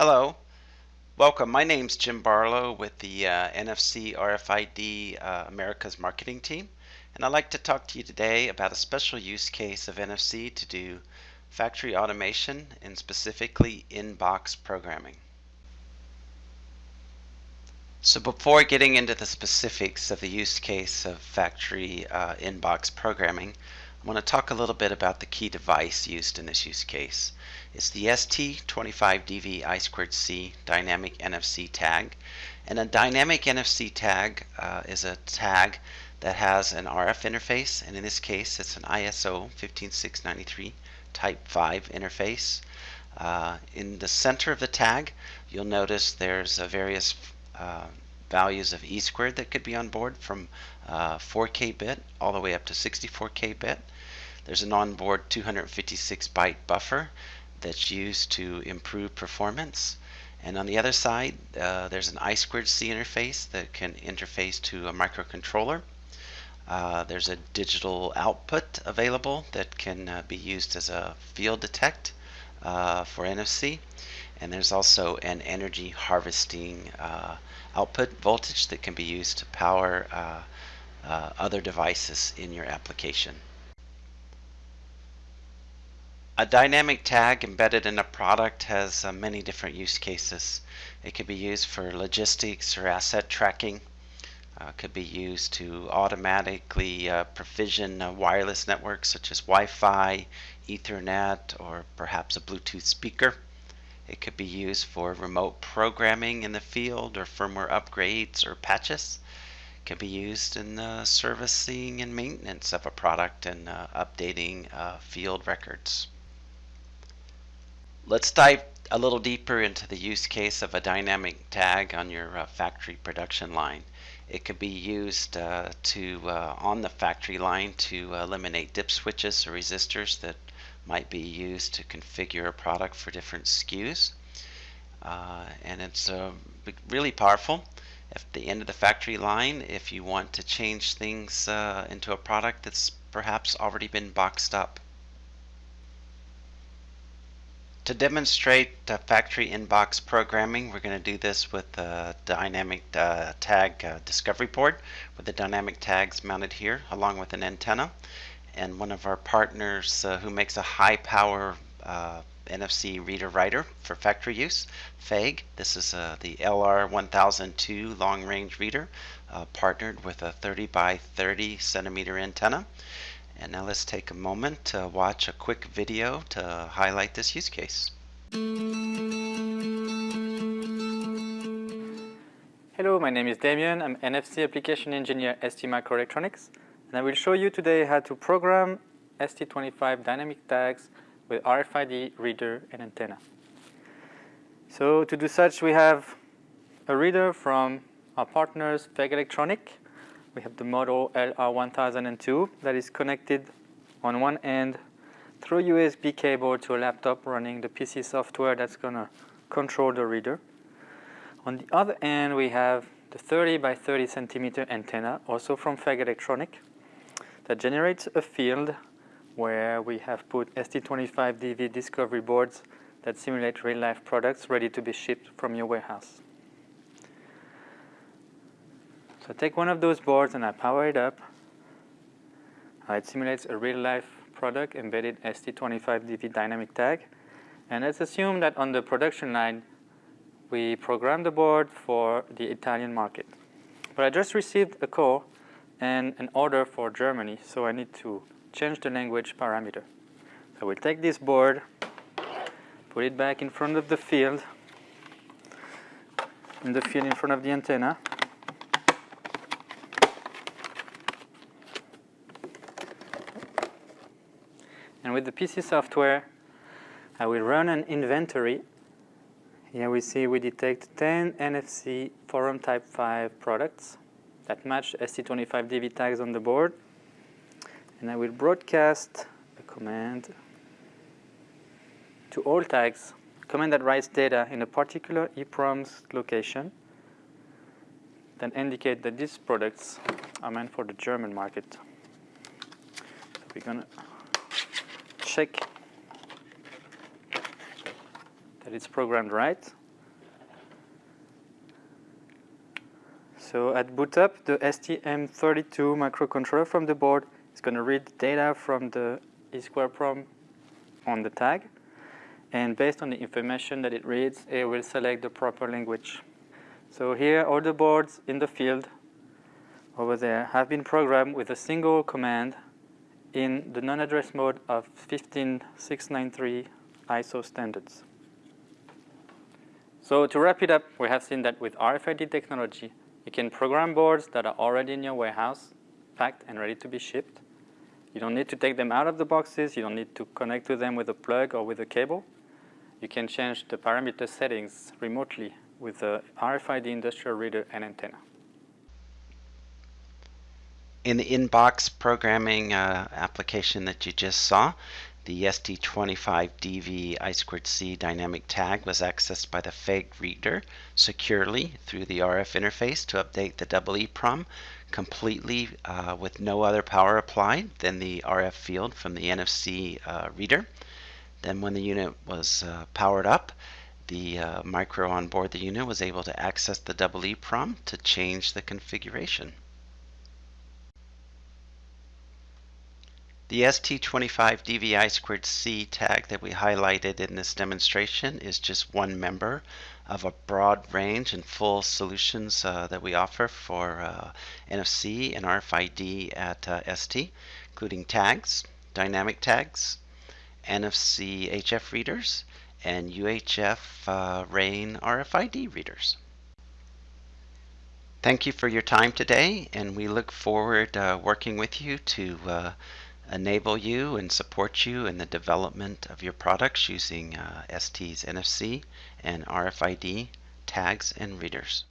Hello, welcome. My name's Jim Barlow with the uh, NFC RFID uh, America's marketing team, and I'd like to talk to you today about a special use case of NFC to do factory automation and specifically in-box programming. So before getting into the specifics of the use case of factory uh, in-box programming, I want to talk a little bit about the key device used in this use case. It's the ST25DV I2C dynamic NFC tag. And a dynamic NFC tag uh, is a tag that has an RF interface, and in this case it's an ISO 15693 Type 5 interface. Uh, in the center of the tag, you'll notice there's a various uh, values of E squared that could be on board from uh, 4K bit all the way up to 64K bit. There's an onboard 256 byte buffer that's used to improve performance. And on the other side, uh, there's an I squared C interface that can interface to a microcontroller. Uh, there's a digital output available that can uh, be used as a field detect uh, for NFC. And there's also an energy harvesting uh, output voltage that can be used to power uh, other devices in your application. A dynamic tag embedded in a product has uh, many different use cases. It could be used for logistics or asset tracking. Uh, could be used to automatically uh, provision wireless networks such as Wi-Fi, Ethernet, or perhaps a Bluetooth speaker. It could be used for remote programming in the field or firmware upgrades or patches. It can be used in the servicing and maintenance of a product and uh, updating uh, field records. Let's dive a little deeper into the use case of a dynamic tag on your uh, factory production line. It could be used uh, to uh, on the factory line to eliminate dip switches or resistors that might be used to configure a product for different SKUs. Uh, and it's uh, really powerful. At the end of the factory line, if you want to change things uh, into a product that's perhaps already been boxed up. To demonstrate factory in-box programming, we're going to do this with the dynamic uh, tag uh, discovery board with the dynamic tags mounted here along with an antenna. And one of our partners uh, who makes a high power uh, NFC reader writer for factory use, FEIG. This is uh, the LR1002 long range reader partnered with a 30 by 30 centimeter antenna. And now let's take a moment to watch a quick video to highlight this use case. Hello, my name is Damien. I'm NFC Application Engineer at ST Microelectronics. And I will show you today how to program ST25 dynamic tags with RFID reader and antenna. So to do such, we have a reader from our partners, FEIG Electronic, we have the model LR1002 that is connected on one end through USB cable to a laptop running the PC software that's going to control the reader. On the other end, we have the 30 by 30 centimeter antenna, also from FEIG Electronic, that generates a field where we have put ST25DV discovery boards that simulate real-life products ready to be shipped from your warehouse. So I take one of those boards and I power it up. Uh, it simulates a real-life product embedded ST25DV dynamic tag. And let's assume that on the production line, we program the board for the Italian market. But I just received a call and an order for Germany, so I need to change the language parameter. So we'll take this board, put it back in front of the field, in the field in front of the antenna, And with the PC software, I will run an inventory. Here we see we detect 10 NFC Forum Type 5 products that match ST25DV tags on the board. And I will broadcast a command to all tags, command that writes data in a particular EEPROM's location then indicate that these products are meant for the German market. So we're to check that it's programmed right. So at boot up, the STM32 microcontroller from the board is going to read the data from the EEPROM on the tag. And based on the information that it reads, it will select the proper language. So here, all the boards in the field over there have been programmed with a single command in the non-address mode of 15693 ISO standards. So to wrap it up, we have seen that with RFID technology, you can program boards that are already in your warehouse, packed and ready to be shipped. You don't need to take them out of the boxes. You don't need to connect to them with a plug or with a cable. You can change the parameter settings remotely with the RFID industrial reader and antenna. In the in-box programming uh, application that you just saw, the ST25DV I2C dynamic tag was accessed by the FEIG reader securely through the RF interface to update the EEPROM completely uh, with no other power applied than the RF field from the NFC uh, reader. Then when the unit was uh, powered up, the uh, micro on board the unit was able to access the EEPROM to change the configuration. The ST25DVI2C tag that we highlighted in this demonstration is just one member of a broad range and full solutions uh, that we offer for uh, NFC and RFID at uh, ST, including tags, dynamic tags, NFC HF readers, and UHF uh, RAIN RFID readers. Thank you for your time today, and we look forward uh, working with you to uh, enable you and support you in the development of your products using uh, ST's NFC and RFID tags and readers.